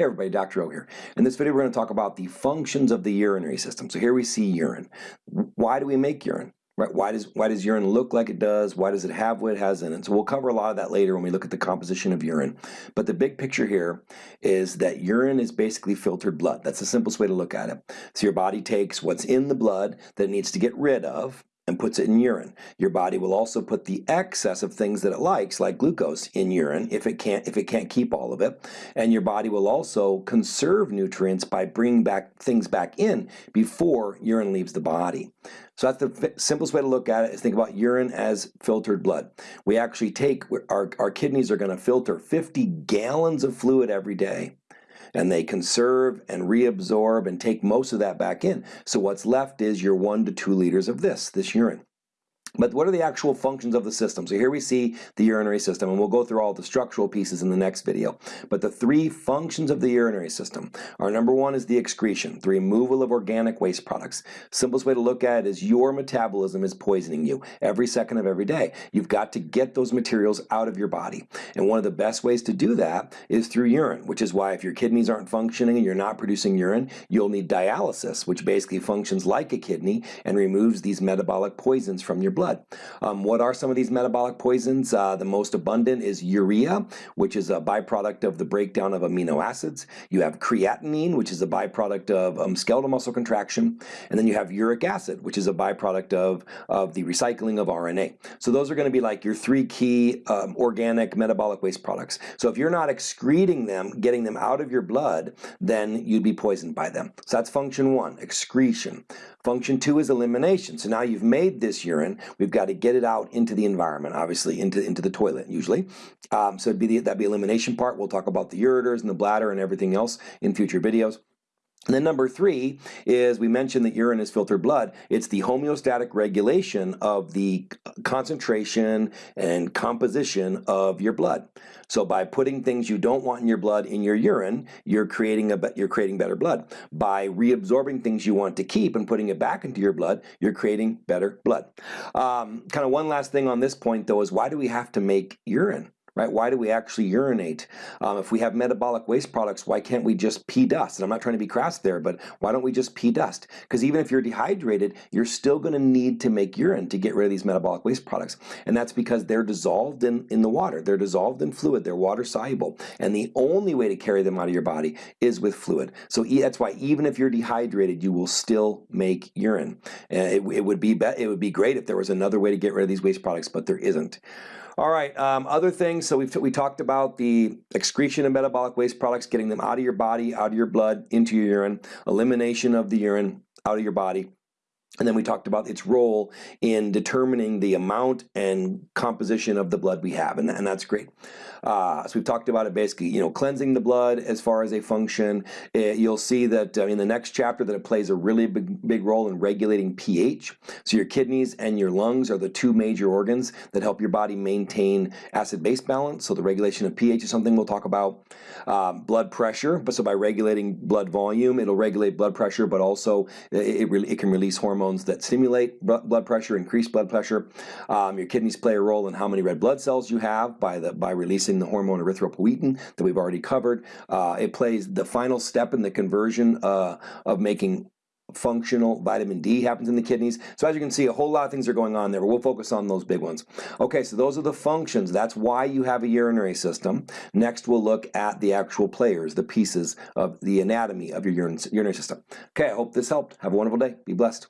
Hey everybody, Dr. O here. In this video we're going to talk about the functions of the urinary system. So here we see urine. Why do we make urine? Right? Why does why does urine look like it does? Why does it have what it has in it? So we'll cover a lot of that later when we look at the composition of urine. But the big picture here is that urine is basically filtered blood. That's the simplest way to look at it. So your body takes what's in the blood that it needs to get rid of, and puts it in urine. Your body will also put the excess of things that it likes, like glucose, in urine if it can't if it can't keep all of it. And your body will also conserve nutrients by bringing back things back in before urine leaves the body. So that's the simplest way to look at it is think about urine as filtered blood. We actually take, our, our kidneys are going to filter 50 gallons of fluid every day and they conserve and reabsorb and take most of that back in. So what's left is your one to two liters of this, this urine. But what are the actual functions of the system? So here we see the urinary system, and we'll go through all the structural pieces in the next video. But the three functions of the urinary system are number one is the excretion, the removal of organic waste products. Simplest way to look at it is your metabolism is poisoning you every second of every day. You've got to get those materials out of your body. And one of the best ways to do that is through urine, which is why if your kidneys aren't functioning and you're not producing urine, you'll need dialysis, which basically functions like a kidney and removes these metabolic poisons from your blood blood. Um, what are some of these metabolic poisons? Uh, the most abundant is urea, which is a byproduct of the breakdown of amino acids. You have creatinine, which is a byproduct of um, skeletal muscle contraction. And then you have uric acid, which is a byproduct of, of the recycling of RNA. So those are going to be like your three key um, organic metabolic waste products. So if you're not excreting them, getting them out of your blood, then you'd be poisoned by them. So that's function one, excretion. Function two is elimination. So now you've made this urine, we've got to get it out into the environment, obviously, into, into the toilet usually. Um, so it'd be the, that'd be elimination part. We'll talk about the ureters and the bladder and everything else in future videos. And then number three is we mentioned that urine is filtered blood. It's the homeostatic regulation of the concentration and composition of your blood. So by putting things you don't want in your blood in your urine, you're creating a you're creating better blood. By reabsorbing things you want to keep and putting it back into your blood, you're creating better blood. Um, kind of one last thing on this point though is why do we have to make urine? Right? Why do we actually urinate? Um, if we have metabolic waste products, why can't we just pee dust? And I'm not trying to be crass there, but why don't we just pee dust? Because even if you're dehydrated, you're still going to need to make urine to get rid of these metabolic waste products. And that's because they're dissolved in, in the water. They're dissolved in fluid. They're water soluble. And the only way to carry them out of your body is with fluid. So that's why even if you're dehydrated, you will still make urine. And it, it would be, it would be great if there was another way to get rid of these waste products, but there isn't. All right, um, other things, so we've, we talked about the excretion of metabolic waste products, getting them out of your body, out of your blood, into your urine, elimination of the urine out of your body. And then we talked about its role in determining the amount and composition of the blood we have, and, and that's great. Uh, so we've talked about it basically, you know, cleansing the blood as far as a function. It, you'll see that uh, in the next chapter that it plays a really big, big role in regulating pH. So your kidneys and your lungs are the two major organs that help your body maintain acid-base balance. So the regulation of pH is something we'll talk about. Um, blood pressure, but so by regulating blood volume, it'll regulate blood pressure, but also it, it, it can release hormones that stimulate blood pressure, increase blood pressure. Um, your kidneys play a role in how many red blood cells you have by the by releasing releasing the hormone erythropoietin that we've already covered. Uh, it plays the final step in the conversion uh, of making functional vitamin D happens in the kidneys. So as you can see, a whole lot of things are going on there, but we'll focus on those big ones. Okay, so those are the functions. That's why you have a urinary system. Next, we'll look at the actual players, the pieces of the anatomy of your urinary system. Okay, I hope this helped. Have a wonderful day. Be blessed.